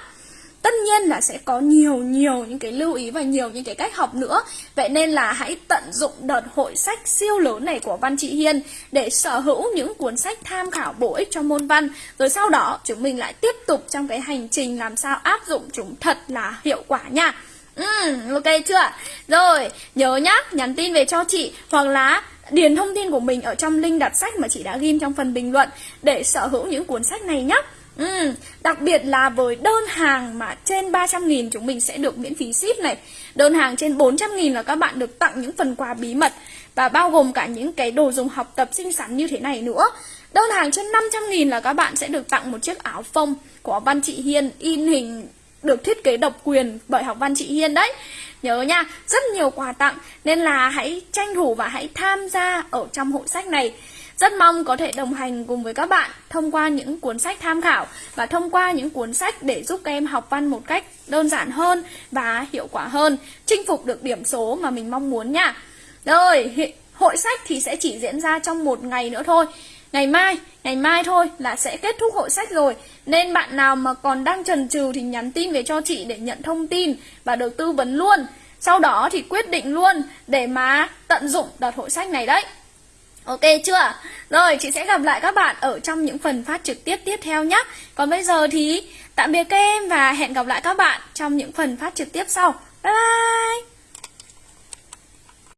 Tất nhiên là sẽ có nhiều nhiều những cái lưu ý và nhiều những cái cách học nữa Vậy nên là hãy tận dụng đợt hội sách siêu lớn này của Văn Chị Hiên Để sở hữu những cuốn sách tham khảo bổ ích cho môn văn Rồi sau đó chúng mình lại tiếp tục trong cái hành trình làm sao áp dụng chúng thật là hiệu quả nha Ừ, ok chưa? Rồi, nhớ nhá, nhắn tin về cho chị hoặc là điền thông tin của mình ở trong link đặt sách mà chị đã ghi trong phần bình luận để sở hữu những cuốn sách này nhé. Ừ, đặc biệt là với đơn hàng mà trên 300.000 chúng mình sẽ được miễn phí ship này. Đơn hàng trên 400.000 là các bạn được tặng những phần quà bí mật Và bao gồm cả những cái đồ dùng học tập xinh xắn như thế này nữa. Đơn hàng trên 500.000 là các bạn sẽ được tặng một chiếc áo phông của Văn Chị Hiên in hình được thiết kế độc quyền bởi học văn chị Hiên đấy. Nhớ nha, rất nhiều quà tặng Nên là hãy tranh thủ và hãy tham gia ở trong hội sách này. Rất mong có thể đồng hành cùng với các bạn Thông qua những cuốn sách tham khảo Và thông qua những cuốn sách để giúp các em học văn một cách đơn giản hơn Và hiệu quả hơn Chinh phục được điểm số mà mình mong muốn nha. Rồi, hội sách thì sẽ chỉ diễn ra trong một ngày nữa thôi. Ngày mai, ngày mai thôi là sẽ kết thúc hội sách rồi. Nên bạn nào mà còn đang chần chừ thì nhắn tin về cho chị để nhận thông tin và được tư vấn luôn. Sau đó thì quyết định luôn để mà tận dụng đợt hội sách này đấy. Ok chưa? Rồi, chị sẽ gặp lại các bạn ở trong những phần phát trực tiếp tiếp theo nhé Còn bây giờ thì tạm biệt các em và hẹn gặp lại các bạn trong những phần phát trực tiếp sau. Bye bye!